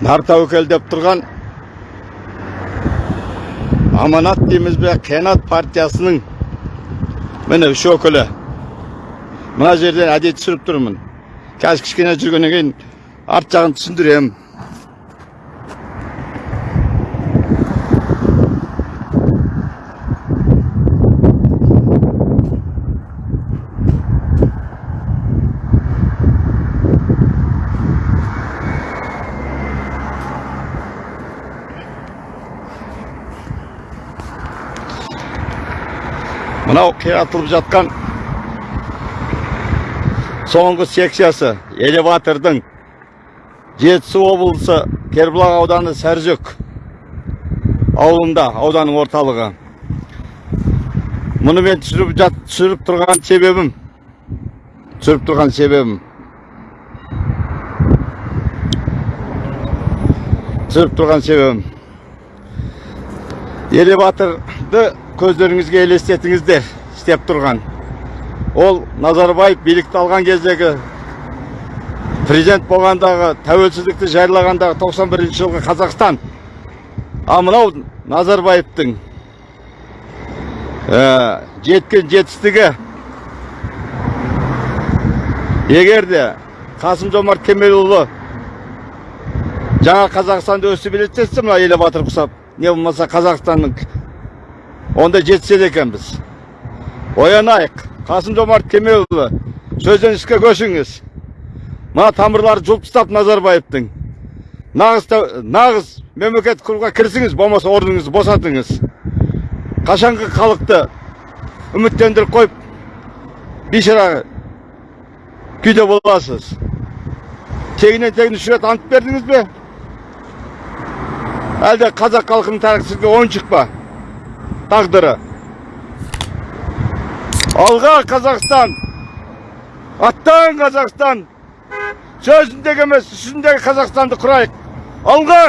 нар тәуекел деп тұрған аманат дейміз бе қиянат партиясының міне үш өкілі. Мына жерден әдейі түсіріп тұрмын. Қазір кішкене жүргеннен кейін арт жағын түсіндіремін. Мынау қиратылып жатқан соңғы секциясы элеватордың жетісу облысы кербұлақ ауданы сәржөк ауылында ауданның орталығы. Мұны мен түсіріп, жат, түсіріп тұрған себебім түсіріп тұрған себебім. Түсіріп тұрған себебім. Элеваторды көздеріңізге елестетіңіздер істеп тұрған. Ол назарбаев билікті алған кездегі президент болғандағы тәуелсіздікті жариялағандағы 91 жылғы қазақстан. А мынау назарбаевтың ә, жеткен жетістігі. Егер де қасым жомарт кемелұлы жаңа қазақстанды өсіп елестетсе мына элеватор құсап не болмаса қазақстанның онда жетсек екенбіз оянайық қасым жомарт кемелұлы сөзден іске көшіңіз мына тамырлары жұлып тастап назарбаевтың нағыз нағыз мемлекет құруға кірісіңіз болмаса орныңызды босатыңыз қашанғы халықты үміттендіріп қойып бейшара күйде боласыз тегінен тегін үш рет ант бердіңіз бе әлде қазақ халқының тарихы ойыншық тағдыры. Алға қазақстан. Аттан қазақстан. Сөзіндегі емес жүзіндегі қазақстанды құрайық. Алға!